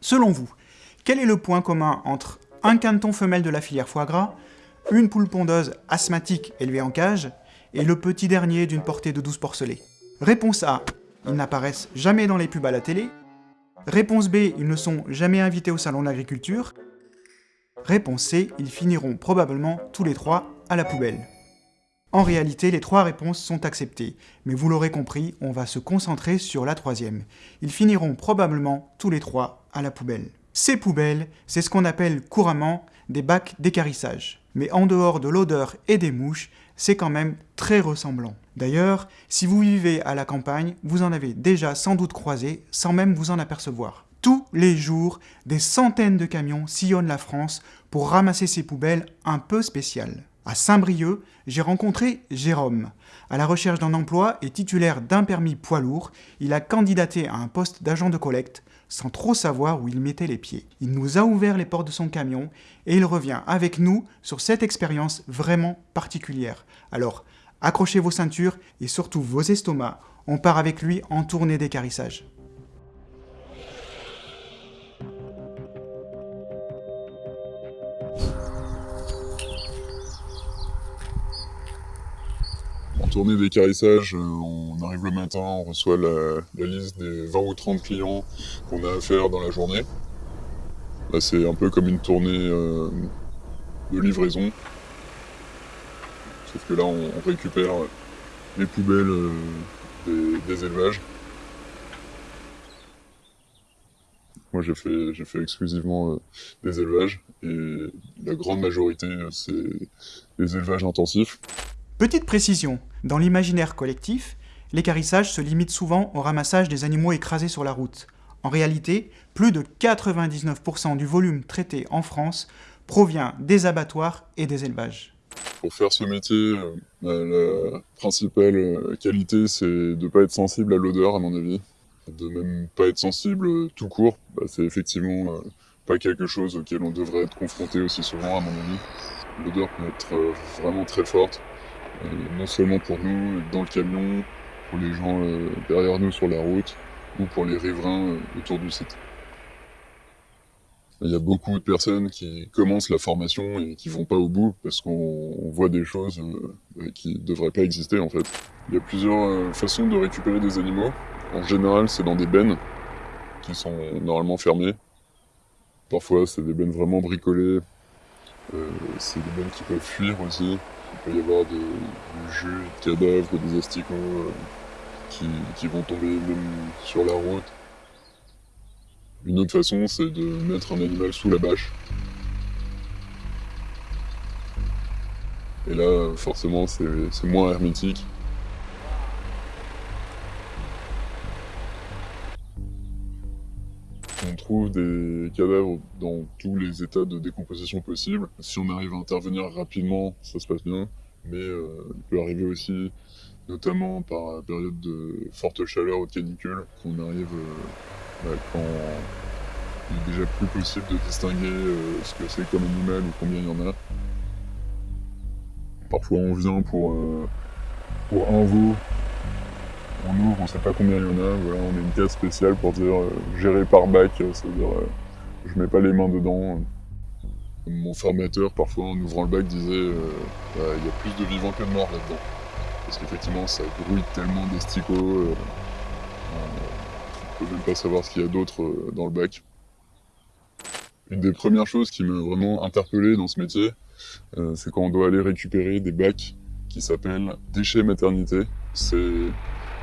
Selon vous, quel est le point commun entre un caneton femelle de la filière foie gras, une poule pondeuse asthmatique élevée en cage, et le petit dernier d'une portée de 12 porcelets? Réponse A, ils n'apparaissent jamais dans les pubs à la télé. Réponse B, ils ne sont jamais invités au salon de l'agriculture. Réponse C, ils finiront probablement tous les trois à la poubelle. En réalité, les trois réponses sont acceptées, mais vous l'aurez compris, on va se concentrer sur la troisième. Ils finiront probablement tous les trois à la poubelle. Ces poubelles, c'est ce qu'on appelle couramment des bacs d'écarissage. Mais en dehors de l'odeur et des mouches, c'est quand même très ressemblant. D'ailleurs, si vous vivez à la campagne, vous en avez déjà sans doute croisé sans même vous en apercevoir. Tous les jours, des centaines de camions sillonnent la France pour ramasser ces poubelles un peu spéciales. À Saint-Brieuc, j'ai rencontré Jérôme. À la recherche d'un emploi et titulaire d'un permis poids lourd, il a candidaté à un poste d'agent de collecte sans trop savoir où il mettait les pieds. Il nous a ouvert les portes de son camion et il revient avec nous sur cette expérience vraiment particulière. Alors, accrochez vos ceintures et surtout vos estomacs, on part avec lui en tournée d'écarissage. Tournée d'écarissage, euh, on arrive le matin, on reçoit la, liste des 20 ou 30 clients qu'on a à faire dans la journée. c'est un peu comme une tournée euh, de livraison. Sauf que là, on, récupère les poubelles euh, des, élevages. Moi, j'ai fait exclusivement des élevages et la grande majorité, c'est des élevages intensifs. Petite précision, dans l'imaginaire collectif, l'écarissage se limite souvent au ramassage des animaux écrasés sur la route. En réalité, plus de 99% du volume traité en France provient des abattoirs et des élevages. Pour faire ce métier, euh, la principale euh, qualité, c'est de ne pas être sensible à l'odeur, à mon avis. De même pas être sensible euh, tout court. Bah, c'est effectivement pas quelque chose auquel on devrait être confronté aussi souvent, à mon avis. L'odeur peut être vraiment très forte. Euh, non seulement pour nous dans le camion, pour les gens euh, derrière nous sur la route, ou pour les riverains euh, autour du site. Il y a beaucoup de personnes qui commencent la formation et qui vont pas au bout parce qu'on voit des choses qui devraient pas exister en fait. Il y a plusieurs façons de récupérer des animaux. En général, c'est dans des bennes qui sont normalement fermées. Parfois, c'est des bennes vraiment bricolées. c'est des bennes qui peuvent fuir aussi. Il peut y avoir du jus, de cadavres, des asticots euh, qui, vont tomber même sur la route. Une autre façon, c'est de mettre un animal sous la bâche. Et là, forcément, c'est moins hermétique. Des cadavres dans tous les états de décomposition possibles. Si on arrive à intervenir rapidement, ça se passe bien. Mais euh, il peut arriver aussi, notamment par période de forte chaleur ou de canicule, qu'on arrive euh, bah, quand il est déjà plus possible de distinguer euh, ce que c'est comme animal ou combien il y en a. Parfois on vient pour, pour un veau on ouvre, on sait pas combien il y en a, voilà, on a une case spéciale pour dire euh, gérer par bac, euh, c'est-à-dire euh, je mets pas les mains dedans. Mon formateur, parfois en ouvrant le bac, disait bah, il y a plus de vivants que de morts là-dedans. Parce qu'effectivement ça grouille tellement d'esticots, on peut même pas savoir ce qu'il y a d'autre dans le bac. Une des premières choses qui m'a vraiment interpellé dans ce métier, c'est quand on doit aller récupérer des bacs qui s'appellent déchets maternité. C'est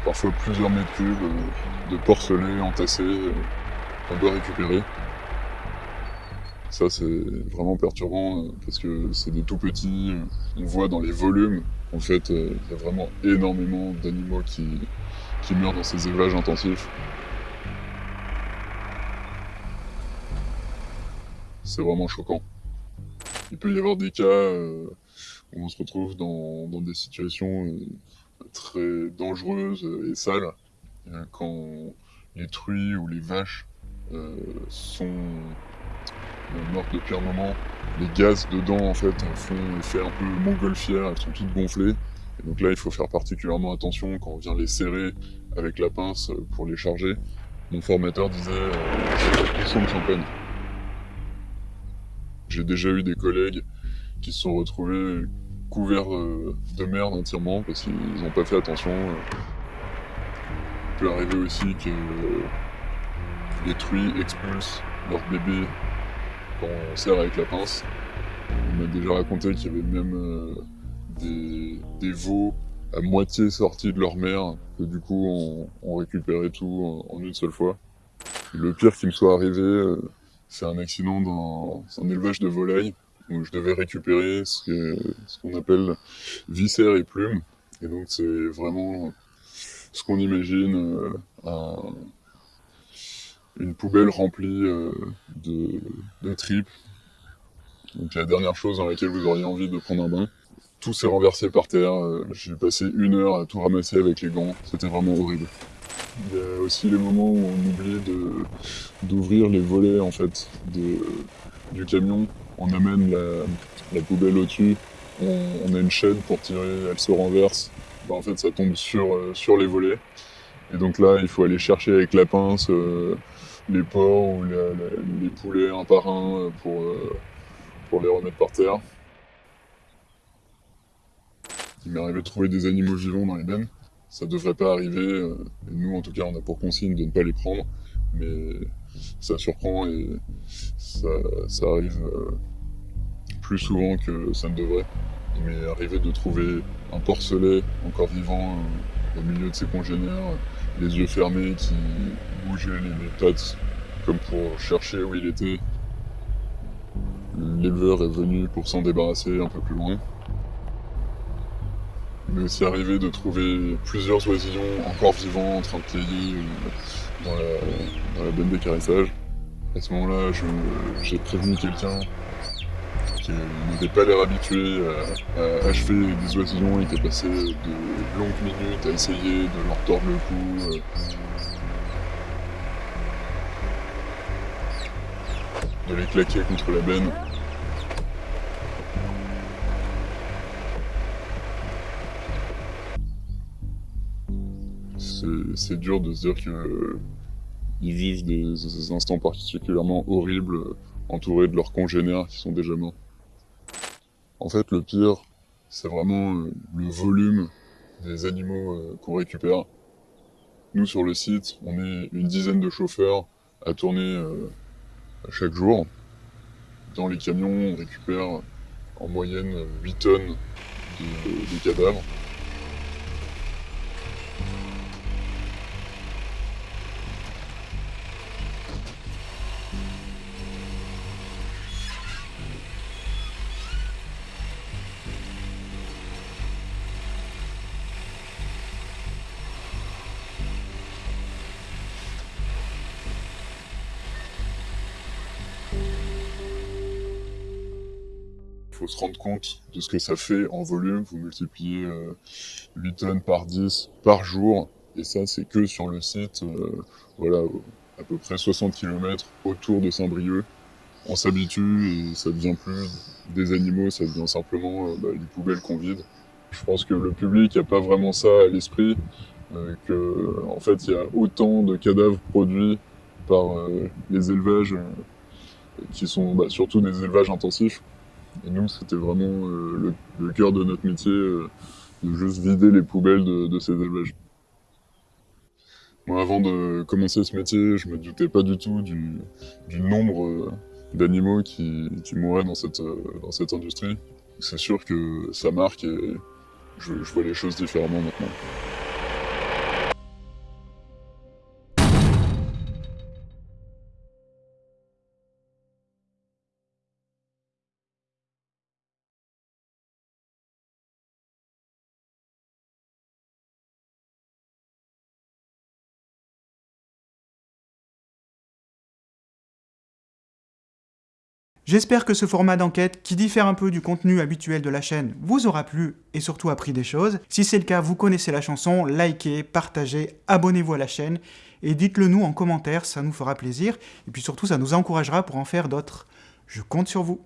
parfois plusieurs mètres cubes euh, de porcelain entassés euh, qu'on doit récupérer. Ça, c'est vraiment perturbant euh, parce que c'est des tout petits. On voit dans les volumes, en fait, il y a vraiment énormément d'animaux qui, qui meurent dans ces élevages intensifs. C'est vraiment choquant. Il peut y avoir des cas où on se retrouve dans des situations très dangereuse et sale euh, quand les truies ou les vaches euh, sont euh, mortes depuis un moment. Les gaz dedans en fait font effet un peu montgolfière, elles sont toutes gonflées. Et donc là il faut faire particulièrement attention quand on vient les serrer avec la pince pour les charger. Mon formateur disait euh, sont de champagne. J'ai déjà eu des collègues qui se sont retrouvés couverts euh, de merde entièrement parce qu'ils n'ont pas fait attention. Il peut arriver aussi que les truies expulsent leur bébé quand on serre avec la pince. On m'a déjà raconté qu'il y avait même euh, des, veaux à moitié sortis de leur mère, que du coup on, récupérait tout en, une seule fois. le pire qui me soit arrivé, euh, c'est un accident dans un élevage de volailles où je devais récupérer ce qu'on appelle viscères et plumes. Et donc c'est vraiment ce qu'on imagine euh, une poubelle remplie euh, de, tripes. Donc la dernière chose dans laquelle vous auriez envie de prendre un bain. Tout s'est renversé par terre. Euh, j'ai passé une heure à tout ramasser avec les gants. C'était vraiment horrible. Il y a aussi les moments où on oublie d'ouvrir les volets en fait du camion. On amène la, poubelle au-dessus. On, a une chaîne pour tirer, elle se renverse. Bah, en fait, ça tombe sur, euh, sur les volets. Et donc là, il faut aller chercher avec la pince les porcs ou les poulets un par un euh, pour, euh, pour les remettre par terre. Il m'est arrivé de trouver des animaux vivants dans les bennes. Ça devrait pas arriver, euh, et nous en tout cas on a pour consigne de ne pas les prendre, mais ça surprend et ça, arrive plus souvent que ça ne devrait. Il m'est arrivé de trouver un porcelet encore vivant au milieu de ses congénères, les yeux fermés, qui bougeait les pattes comme pour chercher où il était. L'éleveur est venu pour s'en débarrasser un peu plus loin. Il m'est aussi arrivé de trouver plusieurs oisillons encore vivants en train de payer euh, dans la, dans la benne d'écarissage. À ce moment-là, j'ai prévenu quelqu'un qui n'avait pas l'air habitué à, à, achever des oisillons qui est passé de longues minutes à essayer de leur tordre le cou. Euh, de les claquer contre la benne. C'est dur de se dire qu'ils vivent des, instants particulièrement horribles entourés de leurs congénères qui sont déjà morts. En fait, le pire, c'est vraiment euh, le volume des animaux euh, qu'on récupère. Nous, sur le site, on est une dizaine de chauffeurs à tourner euh, chaque jour. Dans les camions, on récupère en moyenne 8 tonnes de, cadavres. Faut se rendre compte de ce que ça fait en volume. Vous multipliez 8 euh, tonnes par 10 par jour. Et ça, c'est que sur le site, euh, voilà, à peu près 60 km autour de Saint-Brieuc. On s'habitue et ça devient plus des animaux, ça devient simplement euh, bah, les poubelles qu'on vide. Je pense que le public n'a pas vraiment ça à l'esprit, que en fait il y a autant de cadavres produits par les élevages qui sont bah, surtout des élevages intensifs et nous, c'était vraiment euh, le, cœur de notre métier, euh, de juste vider les poubelles de, ces élevages. Avant de commencer ce métier, je me doutais pas du tout du, nombre euh, d'animaux qui, dans cette, dans cette industrie. C'est sûr que ça marque et je vois les choses différemment maintenant. J'espère que ce format d'enquête, qui diffère un peu du contenu habituel de la chaîne, vous aura plu et surtout appris des choses. Si c'est le cas, vous connaissez la chanson, likez, partagez, abonnez-vous à la chaîne et dites-le nous en commentaire, ça nous fera plaisir et puis surtout ça nous encouragera pour en faire d'autres. Je compte sur vous